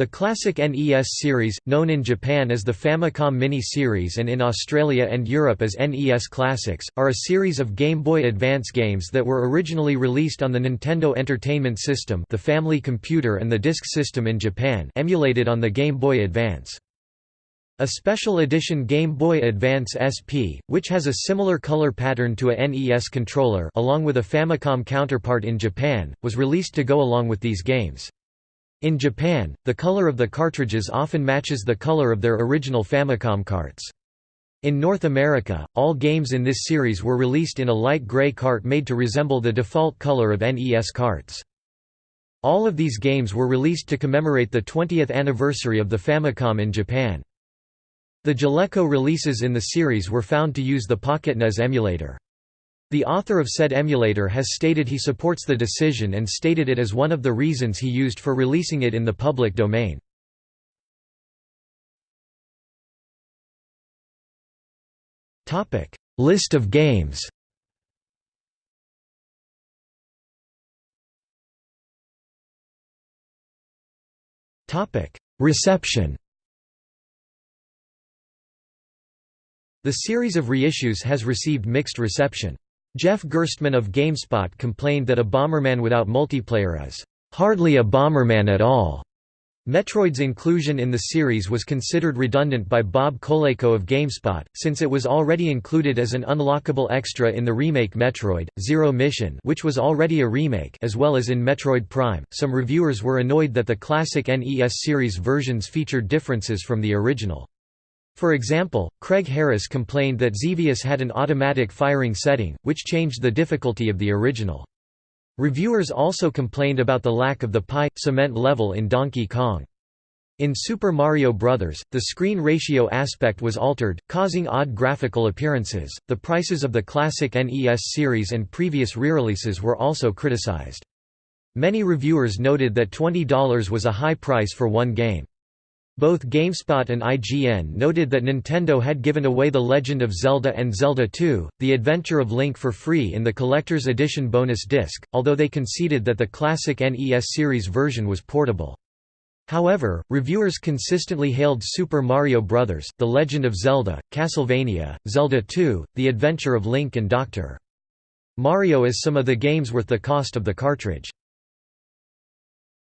The classic NES series, known in Japan as the Famicom Mini-series and in Australia and Europe as NES Classics, are a series of Game Boy Advance games that were originally released on the Nintendo Entertainment System the Family Computer and the Disk System in Japan emulated on the Game Boy Advance. A special edition Game Boy Advance SP, which has a similar color pattern to a NES controller along with a Famicom counterpart in Japan, was released to go along with these games. In Japan, the color of the cartridges often matches the color of their original Famicom carts. In North America, all games in this series were released in a light gray cart made to resemble the default color of NES carts. All of these games were released to commemorate the 20th anniversary of the Famicom in Japan. The Jaleco releases in the series were found to use the PocketNES emulator. The author of said emulator has stated he supports the decision and stated it as one of the reasons he used for releasing it in the public domain. List of games Reception The series of reissues has received mixed reception. Jeff Gerstmann of GameSpot complained that a Bomberman without multiplayer is hardly a Bomberman at all. Metroid's inclusion in the series was considered redundant by Bob Colayco of GameSpot, since it was already included as an unlockable extra in the remake Metroid, Zero Mission which was already a remake as well as in Metroid Prime. Some reviewers were annoyed that the classic NES series versions featured differences from the original. For example, Craig Harris complained that Xevious had an automatic firing setting, which changed the difficulty of the original. Reviewers also complained about the lack of the pie cement level in Donkey Kong. In Super Mario Bros., the screen ratio aspect was altered, causing odd graphical appearances. The prices of the classic NES series and previous re-releases were also criticized. Many reviewers noted that $20 was a high price for one game. Both GameSpot and IGN noted that Nintendo had given away The Legend of Zelda and Zelda II, The Adventure of Link for free in the Collector's Edition bonus disc, although they conceded that the classic NES series version was portable. However, reviewers consistently hailed Super Mario Bros., The Legend of Zelda, Castlevania, Zelda II, The Adventure of Link and Dr. Mario as some of the games worth the cost of the cartridge.